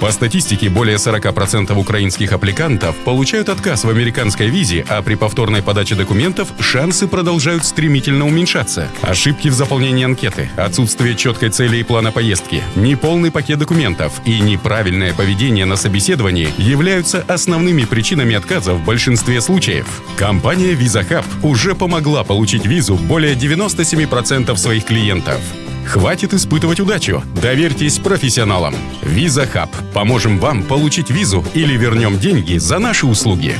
По статистике, более 40% украинских аппликантов получают отказ в американской визе, а при повторной подаче документов шансы продолжают стремительно уменьшаться. Ошибки в заполнении анкеты, отсутствие четкой цели и плана поездки, неполный пакет документов и неправильное поведение на собеседовании являются основными причинами отказа в большинстве случаев. Компания VisaHub уже помогла получить визу более 97% своих клиентов. Хватит испытывать удачу. Доверьтесь профессионалам. Виза Хаб. Поможем вам получить визу или вернем деньги за наши услуги.